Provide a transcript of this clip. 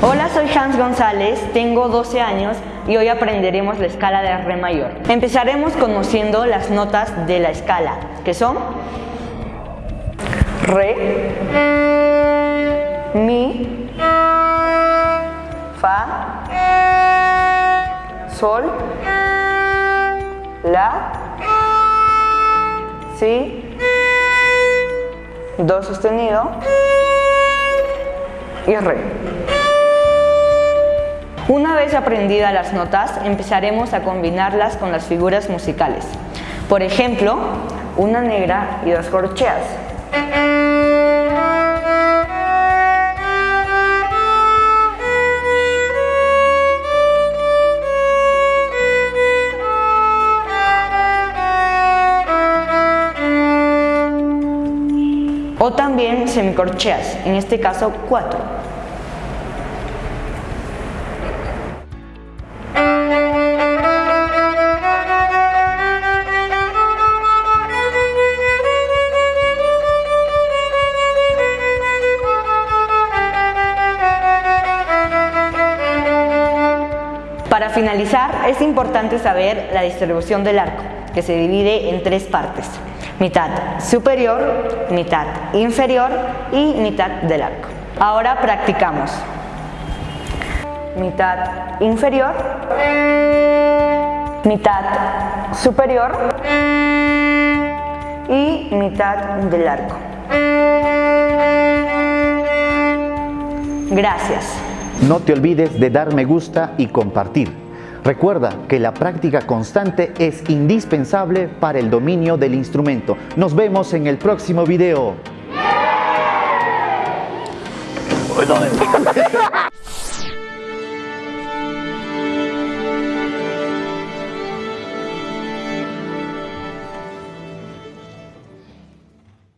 Hola, soy Hans González, tengo 12 años y hoy aprenderemos la escala de Re mayor. Empezaremos conociendo las notas de la escala, que son Re, Mi, Fa, Sol, La, Si, Do sostenido y Re. Una vez aprendidas las notas, empezaremos a combinarlas con las figuras musicales. Por ejemplo, una negra y dos corcheas. O también semicorcheas, en este caso cuatro. Para finalizar, es importante saber la distribución del arco, que se divide en tres partes, mitad superior, mitad inferior y mitad del arco. Ahora practicamos. Mitad inferior, mitad superior y mitad del arco. Gracias. No te olvides de dar me gusta y compartir. Recuerda que la práctica constante es indispensable para el dominio del instrumento. Nos vemos en el próximo video.